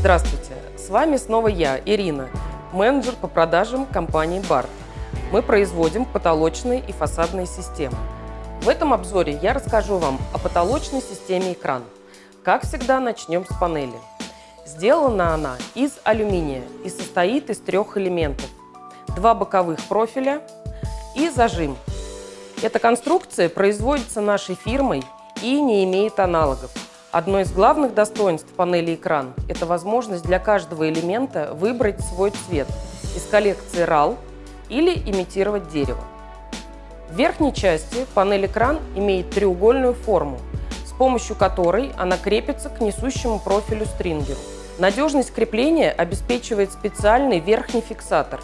Здравствуйте! С вами снова я, Ирина, менеджер по продажам компании BART. Мы производим потолочные и фасадные системы. В этом обзоре я расскажу вам о потолочной системе экран. Как всегда, начнем с панели. Сделана она из алюминия и состоит из трех элементов. Два боковых профиля и зажим. Эта конструкция производится нашей фирмой и не имеет аналогов. Одно из главных достоинств панели экран – это возможность для каждого элемента выбрать свой цвет из коллекции RAL или имитировать дерево. В верхней части панель экран имеет треугольную форму, с помощью которой она крепится к несущему профилю стрингеру. Надежность крепления обеспечивает специальный верхний фиксатор.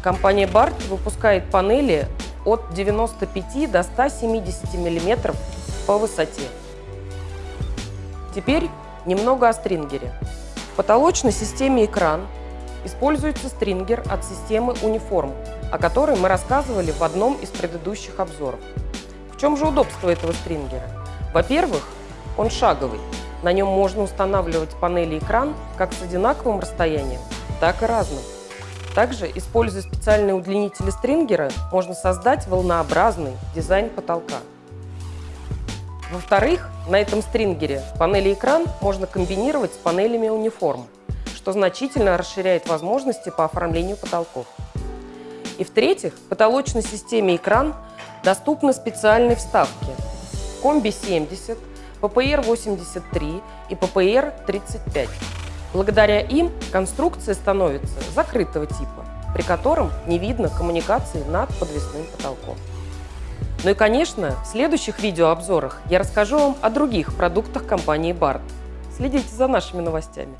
Компания BART выпускает панели от 95 до 170 мм по высоте. Теперь немного о стрингере. В потолочной системе экран используется стрингер от системы Uniform, о которой мы рассказывали в одном из предыдущих обзоров. В чем же удобство этого стрингера? Во-первых, он шаговый. На нем можно устанавливать панели экран как с одинаковым расстоянием, так и разным. Также, используя специальные удлинители стрингера, можно создать волнообразный дизайн потолка. Во-вторых, на этом стрингере панели экран можно комбинировать с панелями униформ, что значительно расширяет возможности по оформлению потолков. И в-третьих, потолочной системе экран доступны специальные вставки Комби-70, PPR-83 и PPR-35. Благодаря им конструкция становится закрытого типа, при котором не видно коммуникации над подвесным потолком. Ну и, конечно, в следующих видеообзорах я расскажу вам о других продуктах компании BART. Следите за нашими новостями.